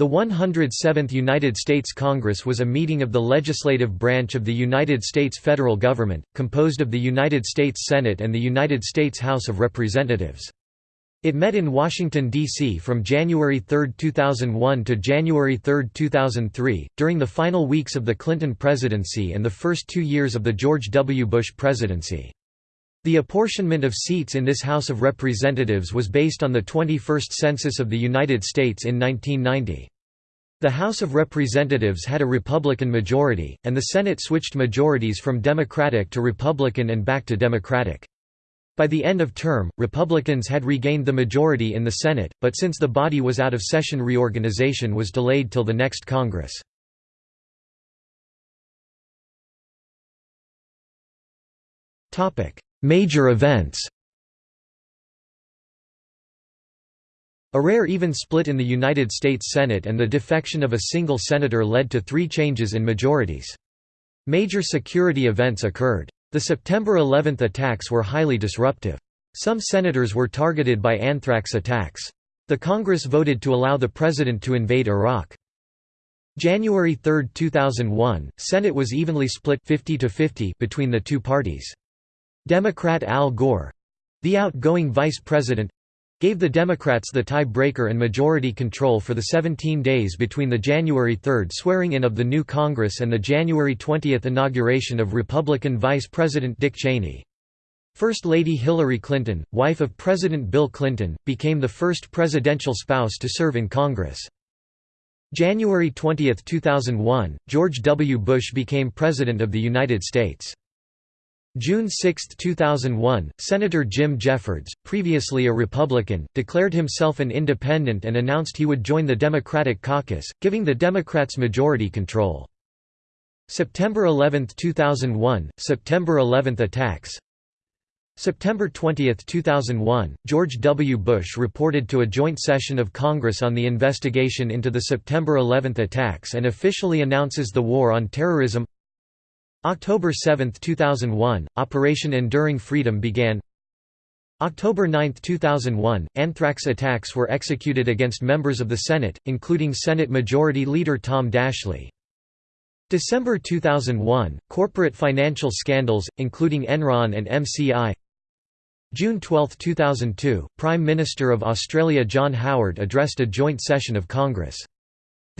The 107th United States Congress was a meeting of the legislative branch of the United States federal government, composed of the United States Senate and the United States House of Representatives. It met in Washington, D.C. from January 3, 2001 to January 3, 2003, during the final weeks of the Clinton presidency and the first two years of the George W. Bush presidency. The apportionment of seats in this House of Representatives was based on the 21st Census of the United States in 1990. The House of Representatives had a Republican majority, and the Senate switched majorities from Democratic to Republican and back to Democratic. By the end of term, Republicans had regained the majority in the Senate, but since the body was out of session reorganization was delayed till the next Congress. Major events A rare even split in the United States Senate and the defection of a single senator led to three changes in majorities. Major security events occurred. The September 11 attacks were highly disruptive. Some senators were targeted by anthrax attacks. The Congress voted to allow the president to invade Iraq. January 3, 2001, Senate was evenly split 50 to 50 between the two parties. Democrat Al Gore—the outgoing vice president—gave the Democrats the tie-breaker and majority control for the 17 days between the January 3 swearing-in of the new Congress and the January 20 inauguration of Republican Vice President Dick Cheney. First Lady Hillary Clinton, wife of President Bill Clinton, became the first presidential spouse to serve in Congress. January 20, 2001, George W. Bush became President of the United States. June 6, 2001, Senator Jim Jeffords, previously a Republican, declared himself an independent and announced he would join the Democratic caucus, giving the Democrats majority control. September 11, 2001, September 11 attacks September 20, 2001, George W. Bush reported to a joint session of Congress on the investigation into the September 11 attacks and officially announces the war on terrorism October 7, 2001, Operation Enduring Freedom began October 9, 2001, anthrax attacks were executed against members of the Senate, including Senate Majority Leader Tom Daschle. December 2001, corporate financial scandals, including Enron and MCI June 12, 2002, Prime Minister of Australia John Howard addressed a joint session of Congress.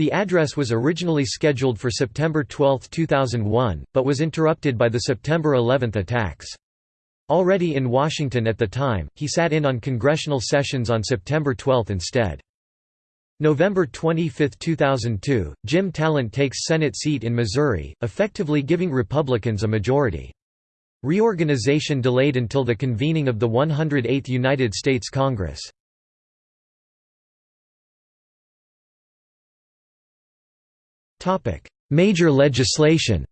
The address was originally scheduled for September 12, 2001, but was interrupted by the September 11 attacks. Already in Washington at the time, he sat in on congressional sessions on September 12 instead. November 25, 2002, Jim Talent takes Senate seat in Missouri, effectively giving Republicans a majority. Reorganization delayed until the convening of the 108th United States Congress. Major legislation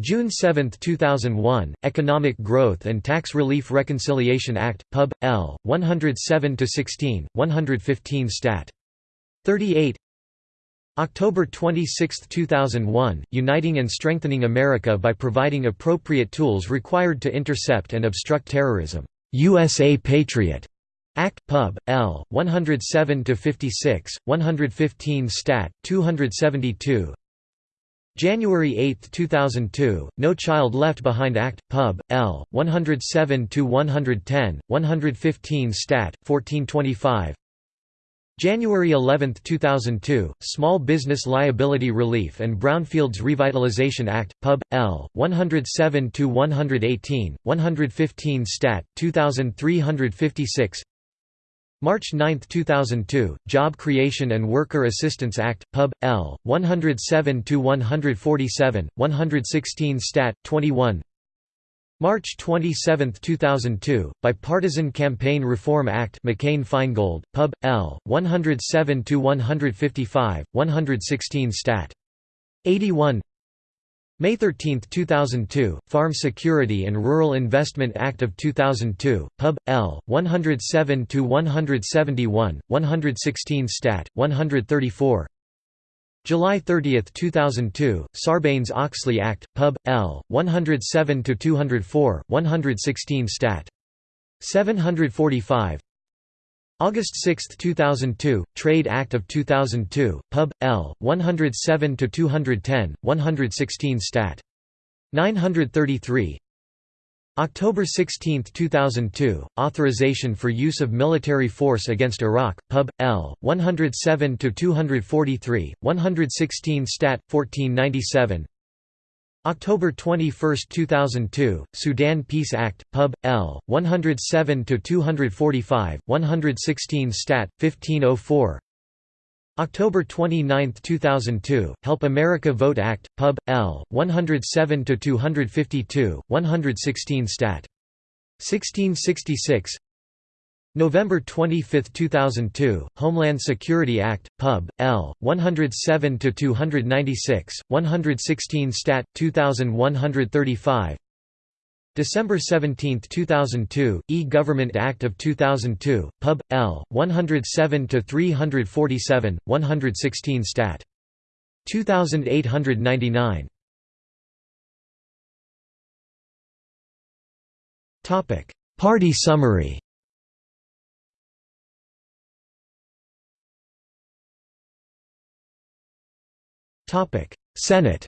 June 7, 2001, Economic Growth and Tax Relief Reconciliation Act, Pub. L. 107-16, 115 Stat. 38 October 26, 2001, Uniting and Strengthening America by Providing Appropriate Tools Required to Intercept and Obstruct Terrorism, USA Patriot. Act Pub. L. 107-56, 115 Stat. 272. January 8, 2002, No Child Left Behind Act Pub. L. 107-110, 115 Stat. 1425. January 11, 2002, Small Business Liability Relief and Brownfields Revitalization Act, Pub. L. 107-118, 115 Stat. 2356 March 9, 2002, Job Creation and Worker Assistance Act, Pub. L. 107–147, 116 Stat. 21 March 27, 2002, Bipartisan Campaign Reform Act McCain-Feingold, Pub. L. 107–155, 116 Stat. 81 May 13, 2002, Farm Security and Rural Investment Act of 2002, Pub. L. 107–171, 116 Stat. 134 July 30, 2002, Sarbanes-Oxley Act, Pub. L. 107–204, 116 Stat. 745 August 6, 2002, Trade Act of 2002, Pub. L. 107-210, 116 Stat. 933 October 16, 2002, Authorization for Use of Military Force Against Iraq, Pub. L. 107-243, 116 Stat. 1497 October 21, 2002, Sudan Peace Act, Pub. L. 107-245, 116 Stat. 1504 October 29, 2002, Help America Vote Act, Pub. L. 107-252, 116 Stat. 1666 November 25, 2002, Homeland Security Act, Pub. L. 107-296, 116 Stat. 2135 December 17, 2002, E-Government Act of 2002, Pub. L. 107-347, 116 Stat. 2899 Party summary Topic: Senate.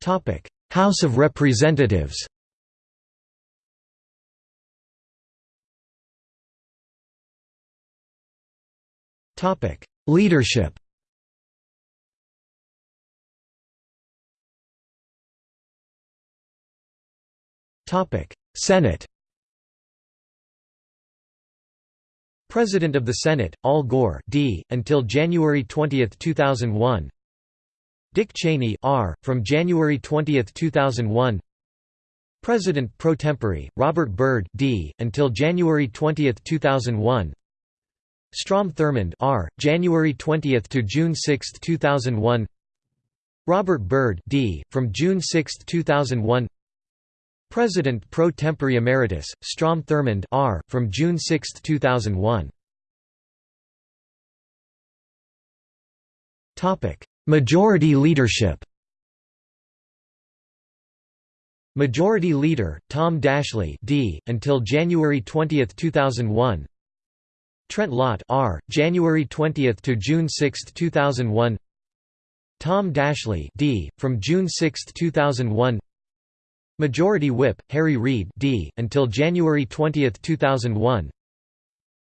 Topic: House of Representatives. Topic: Leadership. Topic: Senate. President of the Senate, Al Gore D. until January 20, 2001 Dick Cheney R. from January 20, 2001 President pro tempore, Robert Byrd D. until January 20, 2001 Strom Thurmond R. January 20 to June 6, 2001 Robert Byrd D. from June 6, 2001 President pro tempore emeritus, Strom Thurmond R. from June 6, 2001. Majority leadership Majority Leader, Tom Daschle D. until January 20, 2001 Trent Lott R. January 20 to June 6, 2001 Tom Daschle D. from June 6, 2001 Majority Whip, Harry Reid D. until January 20, 2001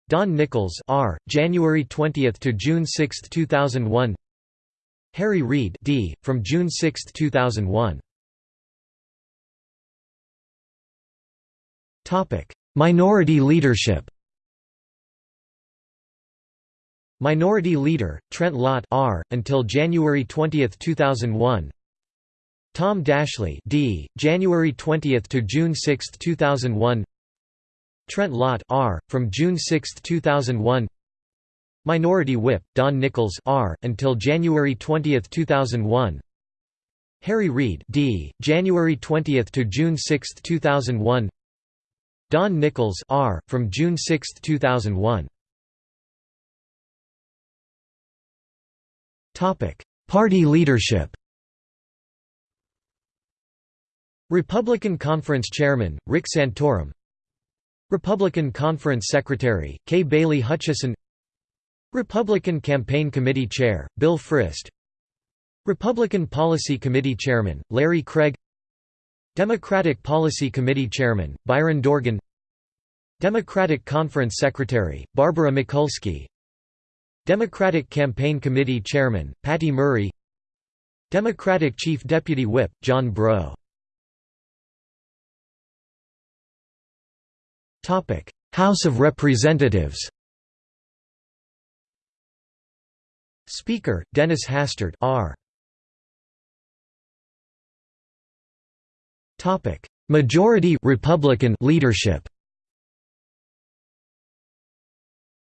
Don Nickles R. January 20 to June 6, 2001 Harry Reid D. from June 6, 2001 Topic: Minority leadership Minority Leader, Trent Lott R. until January 20, 2001 Tom Daschle D. January 20 to June 6, 2001. Trent Lott R. from June 6, 2001. Minority Whip Don Nickles R. until January 20, 2001. Harry Reid D. January 20 to June 6, 2001. Don Nickles R. from June 6, 2001. Topic: Party leadership. Republican Conference Chairman, Rick Santorum. Republican Conference Secretary, Kay Bailey Hutchison. Republican Campaign Committee Chair, Bill Frist. Republican Policy Committee Chairman, Larry Craig. Democratic Policy Committee Chairman, Byron Dorgan. Democratic Conference Secretary, Barbara Mikulski. Democratic Campaign Committee Chairman, Patty Murray. Democratic Chief Deputy Whip, John Breaux House of Representatives Speaker, Dennis Hastert R. Topic: Majority Republican leadership.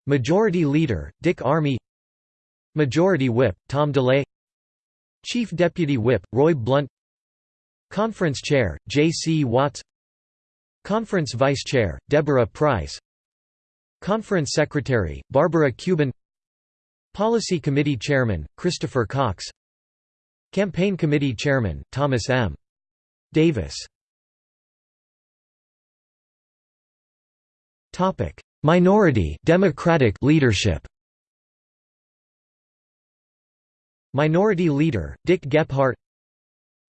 Majority Leader, Dick Armey Majority Whip, Tom DeLay Chief Deputy Whip, Roy Blunt Conference Chair, J. C. Watts Conference Vice Chair, Deborah Pryce. Conference Secretary, Barbara Cubin. Policy Committee Chairman, Christopher Cox. Campaign Committee Chairman, Thomas M. Davis. Minority Democratic leadership. Minority Leader, Dick Gephardt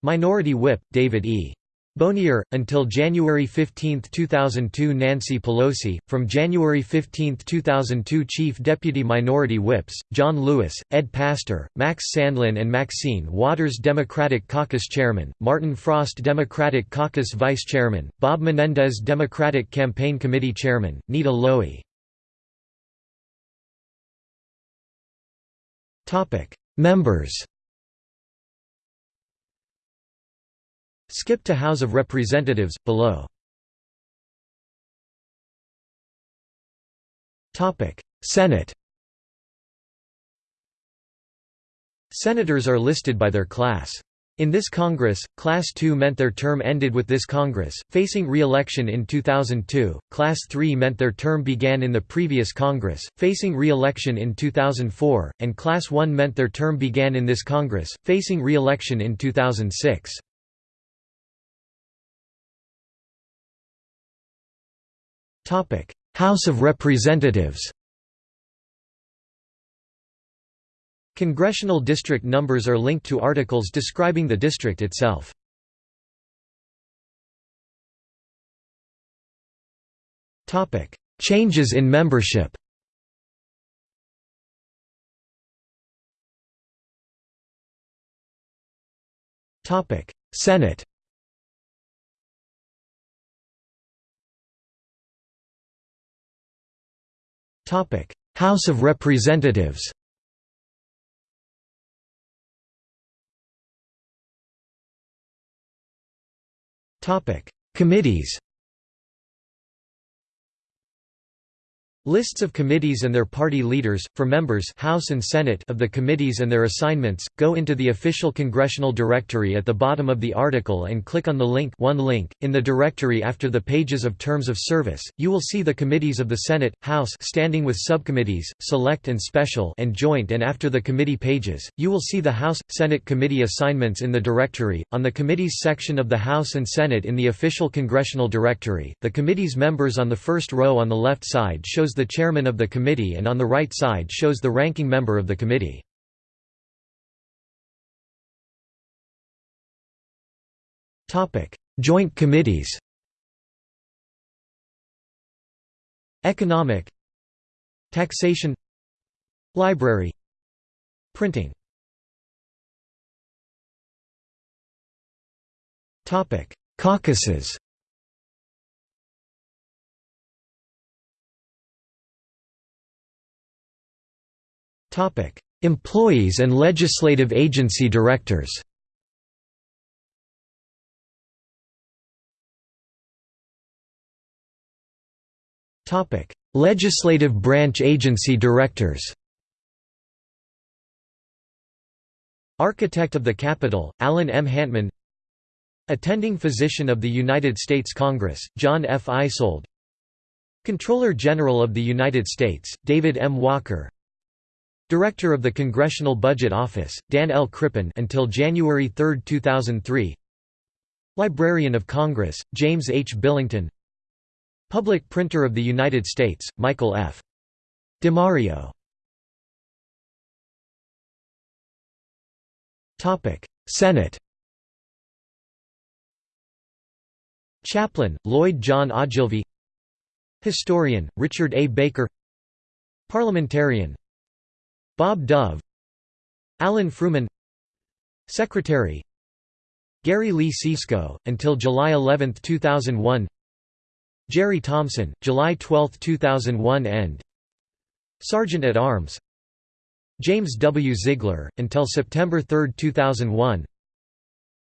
Minority Whip, David E. Bonior, until January 15, 2002 Nancy Pelosi, from January 15, 2002 Chief Deputy Minority Whips, John Lewis, Ed Pastor, Max Sandlin and Maxine Waters Democratic Caucus Chairman, Martin Frost Democratic Caucus Vice Chairman, Bob Menendez Democratic Campaign Committee Chairman, Nita Lowey Members Skip to House of Representatives, below. Senate Senators are listed by their class. In this Congress, Class 2 meant their term ended with this Congress, facing re-election in 2002, Class 3 meant their term began in the previous Congress, facing re-election in 2004, and Class 1 meant their term began in this Congress, facing re-election in 2006. House of Representatives Congressional district numbers are linked to articles describing the district itself. Topic: Changes in membership Topic: Senate House of Representatives Topic: Committees Lists of committees and their party leaders, for members House and Senate of the committees and their assignments, go into the official congressional directory at the bottom of the article and click on the link one link. In the directory after the pages of terms of service, you will see the committees of the Senate, House standing with subcommittees, select and special and joint and after the committee pages, you will see the House, Senate committee assignments in the directory. On the committees section of the House and Senate in the official congressional directory, the committee's members on the first row on the left side shows the chairman of the committee and on the right side shows the ranking member of the committee. Joint committees Economic Taxation Library Printing Caucuses Employees and legislative agency directors Topic: Legislative branch agency directors Architect of the Capitol, Alan M. Hantman Attending Physician of the United States Congress, John F. Eisold. Comptroller General of the United States, David M. Walker Director of the Congressional Budget Office, Dan L. Crippen until January 3, 2003 Librarian of Congress, James H. Billington Public Printer of the United States, Michael F. DeMario Senate Chaplain, Lloyd John Ogilvie Historian, Richard A. Baker Parliamentarian, Bob Dove Alan Frumin Secretary Gary Lee Sisco, until July 11, 2001 Jeri Thompson, July 12, 2001 End Sergeant at Arms James W. Ziegler, until September 3, 2001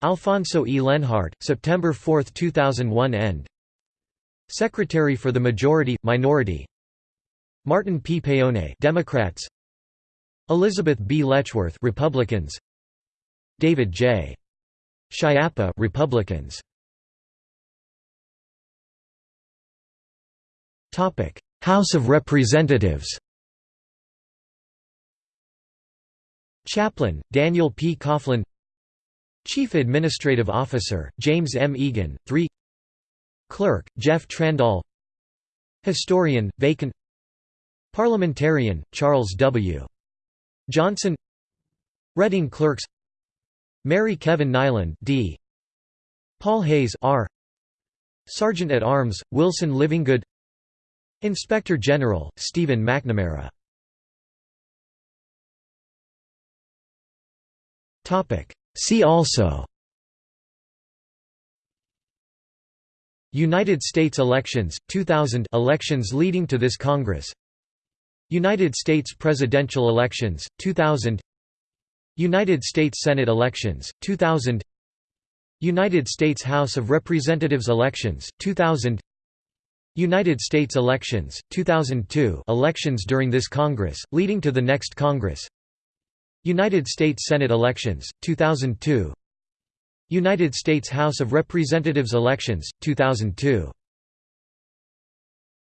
Alfonso E. Lenhart, September 4, 2001 End Secretary for the Majority, Minority Martin P. Paone Democrats Elizabeth B. Letchworth Republicans. David J. Schiappa Republicans. Topic. House of Representatives. Chaplain Daniel P. Coughlin. Chief Administrative Officer James M. Eagen 3 Clerk Jeff Trandahl. Historian, vacant. Parliamentarian, Charles W. Johnson Reading Clerks Mary Kevin Niland D. Paul Hayes R. Sergeant at Arms, Wilson Livingood Inspector General, Stephen McNamara See also United States elections, 2000 elections leading to this Congress United States presidential elections, 2000 United States Senate elections, 2000 United States House of Representatives elections, 2000 United States elections, 2002 elections during this Congress, leading to the next Congress. United States Senate elections, 2002 United States House of Representatives elections, 2002